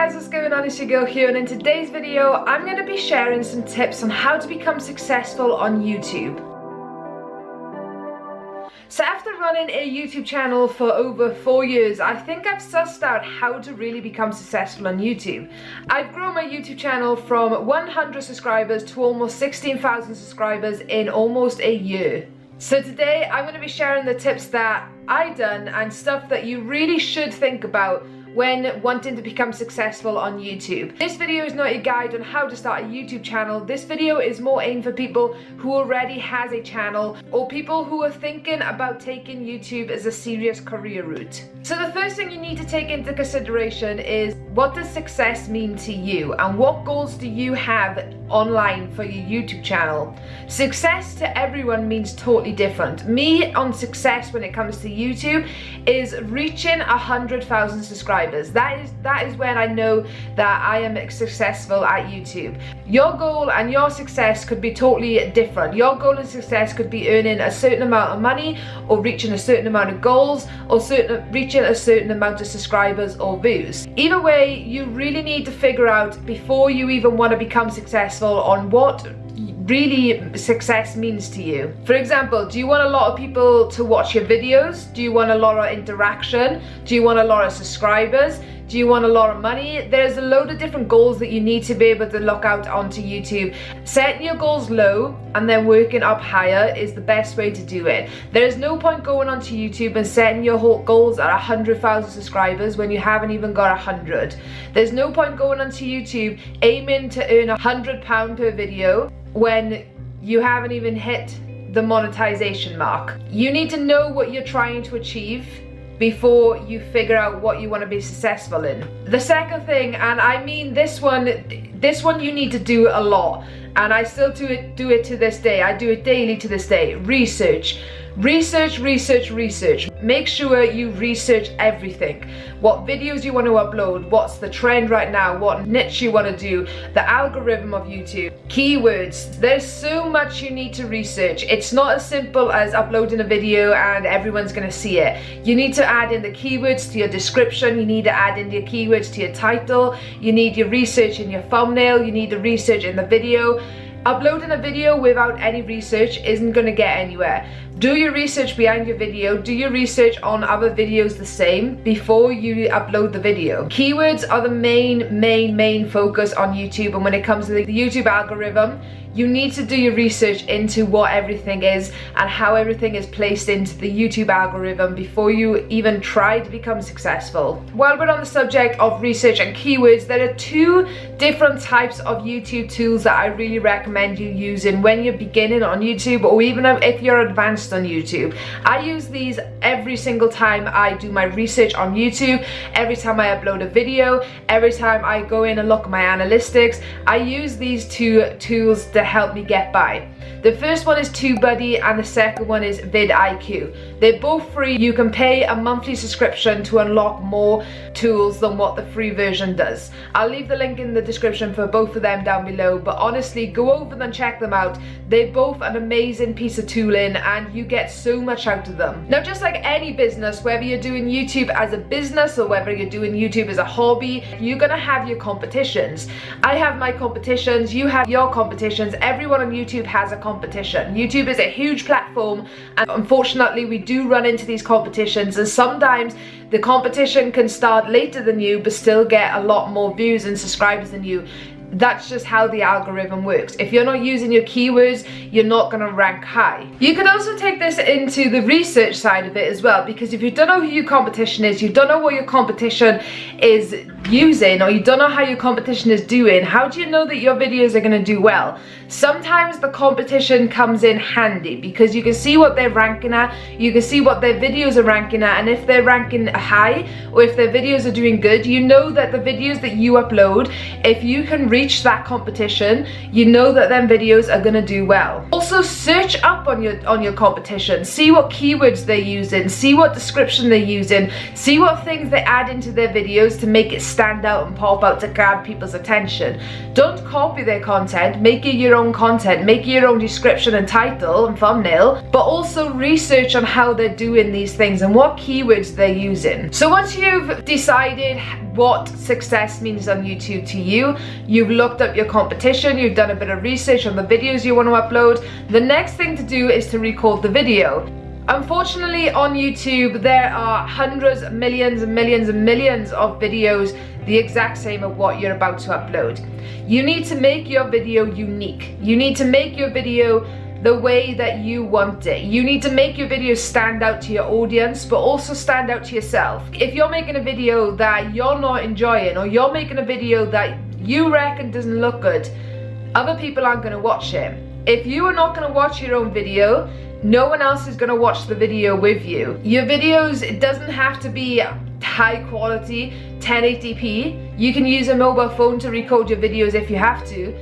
guys, what's going on? It's your girl here and in today's video I'm going to be sharing some tips on how to become successful on YouTube. So after running a YouTube channel for over four years, I think I've sussed out how to really become successful on YouTube. I've grown my YouTube channel from 100 subscribers to almost 16,000 subscribers in almost a year. So today I'm going to be sharing the tips that I done and stuff that you really should think about when wanting to become successful on YouTube. This video is not a guide on how to start a YouTube channel. This video is more aimed for people who already has a channel or people who are thinking about taking YouTube as a serious career route. So the first thing you need to take into consideration is what does success mean to you and what goals do you have online for your YouTube channel? Success to everyone means totally different. Me on success when it comes to YouTube is reaching a hundred thousand subscribers. That is that is when I know that I am successful at YouTube. Your goal and your success could be totally different. Your goal and success could be earning a certain amount of money or reaching a certain amount of goals or certain reaching a certain amount of subscribers or views. Either way, you really need to figure out before you even want to become successful on what really success means to you. For example, do you want a lot of people to watch your videos? Do you want a lot of interaction? Do you want a lot of subscribers? Do you want a lot of money? There's a load of different goals that you need to be able to look out onto YouTube. Setting your goals low and then working up higher is the best way to do it. There is no point going onto YouTube and setting your goals at 100,000 subscribers when you haven't even got 100. There's no point going onto YouTube aiming to earn a hundred pound per video when you haven't even hit the monetization mark. You need to know what you're trying to achieve before you figure out what you want to be successful in. The second thing, and I mean this one, this one you need to do a lot, and I still do it, do it to this day. I do it daily to this day. Research. Research, research, research. Make sure you research everything. What videos you want to upload, what's the trend right now, what niche you want to do, the algorithm of YouTube, keywords. There's so much you need to research. It's not as simple as uploading a video and everyone's going to see it. You need to add in the keywords to your description, you need to add in your keywords to your title, you need your research in your thumbnail, you need the research in the video. Uploading a video without any research isn't going to get anywhere. Do your research behind your video, do your research on other videos the same before you upload the video. Keywords are the main, main, main focus on YouTube and when it comes to the YouTube algorithm, you need to do your research into what everything is and how everything is placed into the YouTube algorithm before you even try to become successful. While we're on the subject of research and keywords, there are two different types of YouTube tools that I really recommend you using when you're beginning on YouTube or even if you're advanced on YouTube. I use these every single time I do my research on YouTube, every time I upload a video, every time I go in and look at my analytics. I use these two tools to help me get by. The first one is TubeBuddy and the second one is vidIQ. They're both free. You can pay a monthly subscription to unlock more tools than what the free version does. I'll leave the link in the description for both of them down below, but honestly, go over and check them out. They're both an amazing piece of tooling and you get so much out of them. Now, just like any business, whether you're doing YouTube as a business or whether you're doing YouTube as a hobby, you're gonna have your competitions. I have my competitions, you have your competitions, everyone on YouTube has a competition. YouTube is a huge platform and unfortunately we do run into these competitions and sometimes the competition can start later than you but still get a lot more views and subscribers than you that's just how the algorithm works. If you're not using your keywords, you're not going to rank high. You could also take this into the research side of it as well, because if you don't know who your competition is, you don't know what your competition is using, or you don't know how your competition is doing, how do you know that your videos are going to do well? Sometimes the competition comes in handy because you can see what they're ranking at, you can see what their videos are ranking at, and if they're ranking high, or if their videos are doing good, you know that the videos that you upload, if you can reach that competition, you know that them videos are gonna do well. Also search up on your on your competition, see what keywords they're using, see what description they're using, see what things they add into their videos to make it stand out and pop out to grab people's attention. Don't copy their content, make it your own content, make your own description and title and thumbnail, but also research on how they're doing these things and what keywords they're using. So once you've decided what success means on YouTube to you, you've looked up your competition, you've done a bit of research on the videos you want to upload, the next thing to do is to record the video. Unfortunately on YouTube there are hundreds, millions and millions and millions of videos the exact same of what you're about to upload. You need to make your video unique. You need to make your video the way that you want it. You need to make your video stand out to your audience, but also stand out to yourself. If you're making a video that you're not enjoying, or you're making a video that you reckon doesn't look good, other people aren't gonna watch it. If you are not gonna watch your own video, no one else is gonna watch the video with you. Your videos, it doesn't have to be high quality 1080p. You can use a mobile phone to record your videos if you have to,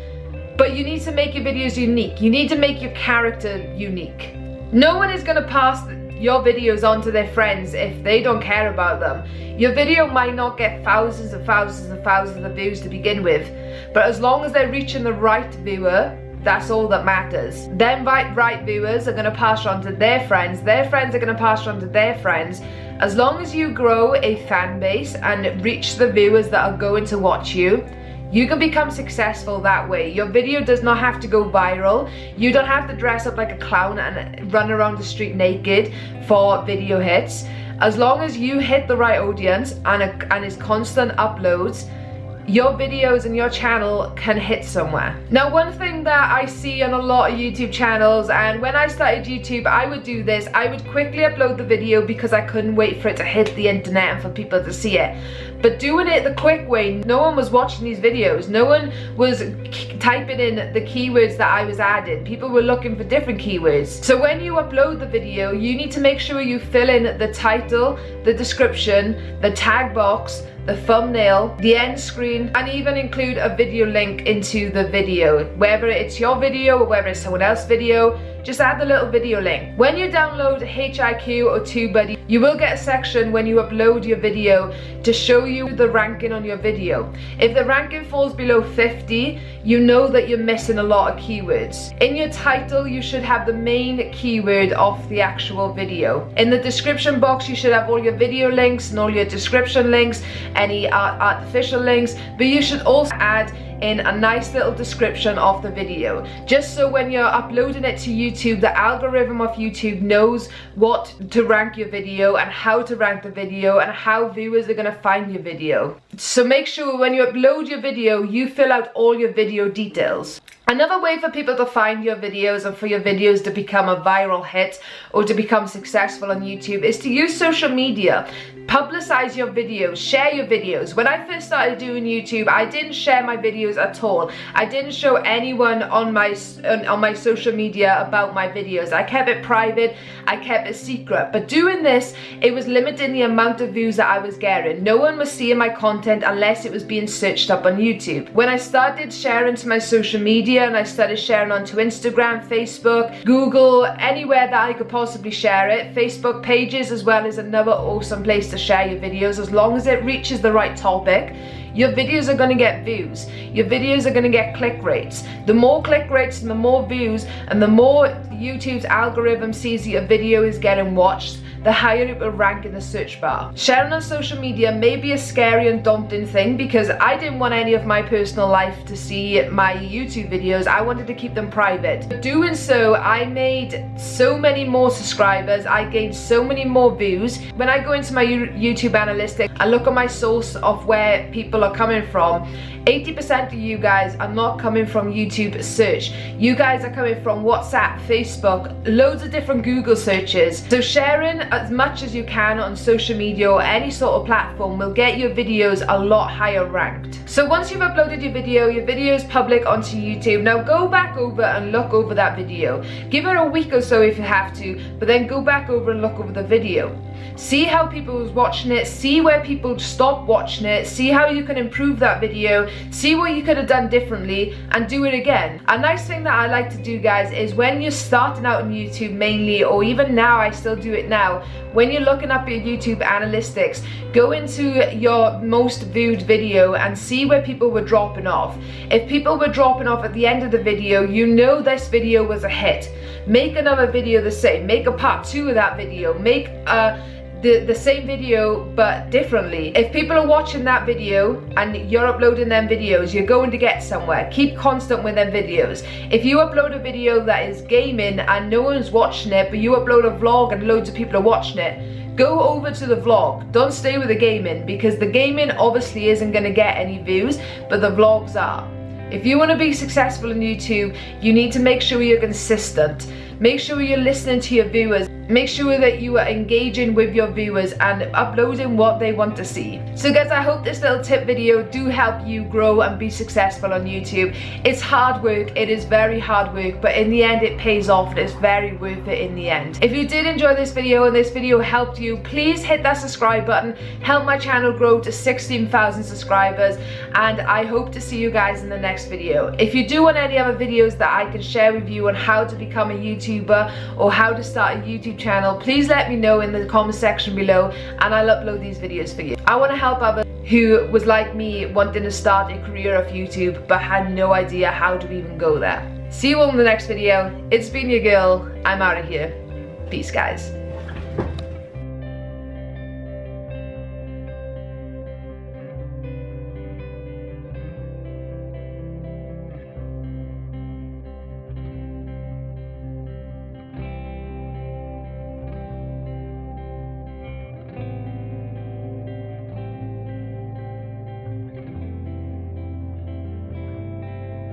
but you need to make your videos unique. You need to make your character unique. No one is gonna pass your videos on to their friends if they don't care about them. Your video might not get thousands and thousands and thousands of views to begin with, but as long as they're reaching the right viewer, that's all that matters. Them right, right viewers are going to pass on to their friends, their friends are going to pass on to their friends. As long as you grow a fan base and reach the viewers that are going to watch you, you can become successful that way. Your video does not have to go viral. You don't have to dress up like a clown and run around the street naked for video hits. As long as you hit the right audience and, a, and it's constant uploads, your videos and your channel can hit somewhere. Now one thing that I see on a lot of YouTube channels and when I started YouTube I would do this, I would quickly upload the video because I couldn't wait for it to hit the internet and for people to see it. But doing it the quick way, no one was watching these videos, no one was typing in the keywords that I was adding. People were looking for different keywords. So when you upload the video, you need to make sure you fill in the title, the description, the tag box, the thumbnail, the end screen, and even include a video link into the video. Whether it's your video or whether it's someone else's video, just add the little video link. When you download vidIQ or TubeBuddy, you will get a section when you upload your video to show you the ranking on your video. If the ranking falls below 50, you know that you're missing a lot of keywords. In your title, you should have the main keyword of the actual video. In the description box, you should have all your video links and all your description links, any artificial links, but you should also add in a nice little description of the video just so when you're uploading it to YouTube the algorithm of YouTube knows what to rank your video and how to rank the video and how viewers are going to find your video. So make sure when you upload your video you fill out all your video details. Another way for people to find your videos and for your videos to become a viral hit or to become successful on YouTube is to use social media. Publicize your videos, share your videos. When I first started doing YouTube, I didn't share my videos at all. I didn't show anyone on my on my social media about my videos. I kept it private, I kept it secret. But doing this, it was limiting the amount of views that I was getting. No one was seeing my content unless it was being searched up on YouTube. When I started sharing to my social media, and I started sharing onto Instagram, Facebook, Google, anywhere that I could possibly share it. Facebook pages as well is another awesome place to share your videos as long as it reaches the right topic. Your videos are going to get views. Your videos are going to get click rates. The more click rates and the more views and the more YouTube's algorithm sees your video is getting watched the higher it will rank in the search bar. Sharing on social media may be a scary and daunting thing because I didn't want any of my personal life to see my YouTube videos. I wanted to keep them private. But doing so, I made so many more subscribers. I gained so many more views. When I go into my YouTube analytics, I look at my source of where people are coming from. 80% of you guys are not coming from YouTube search. You guys are coming from WhatsApp, Facebook, loads of different Google searches. So sharing as much as you can on social media or any sort of platform will get your videos a lot higher ranked. So once you've uploaded your video, your video is public onto YouTube. Now go back over and look over that video. Give it a week or so if you have to, but then go back over and look over the video. See how people was watching it, see where people stopped watching it, see how you can improve that video, see what you could have done differently and do it again. A nice thing that I like to do guys is when you're starting out on YouTube mainly or even now I still do it now, when you're looking up your YouTube analytics, go into your most viewed video and see where people were dropping off. If people were dropping off at the end of the video, you know this video was a hit. Make another video the same, make a part two of that video, make a the, the same video but differently. If people are watching that video and you're uploading them videos, you're going to get somewhere. Keep constant with them videos. If you upload a video that is gaming and no one's watching it, but you upload a vlog and loads of people are watching it, go over to the vlog. Don't stay with the gaming because the gaming obviously isn't going to get any views, but the vlogs are. If you want to be successful on YouTube, you need to make sure you're consistent. Make sure you're listening to your viewers. Make sure that you are engaging with your viewers and uploading what they want to see. So guys, I hope this little tip video do help you grow and be successful on YouTube. It's hard work, it is very hard work, but in the end it pays off and it's very worth it in the end. If you did enjoy this video and this video helped you, please hit that subscribe button, help my channel grow to 16,000 subscribers, and I hope to see you guys in the next video. If you do want any other videos that I can share with you on how to become a YouTuber or how to start a YouTube channel, please let me know in the comment section below and I'll upload these videos for you. I want to help others who was like me wanting to start a career of YouTube but had no idea how to even go there. See you all in the next video. It's been your girl. I'm out of here. Peace guys.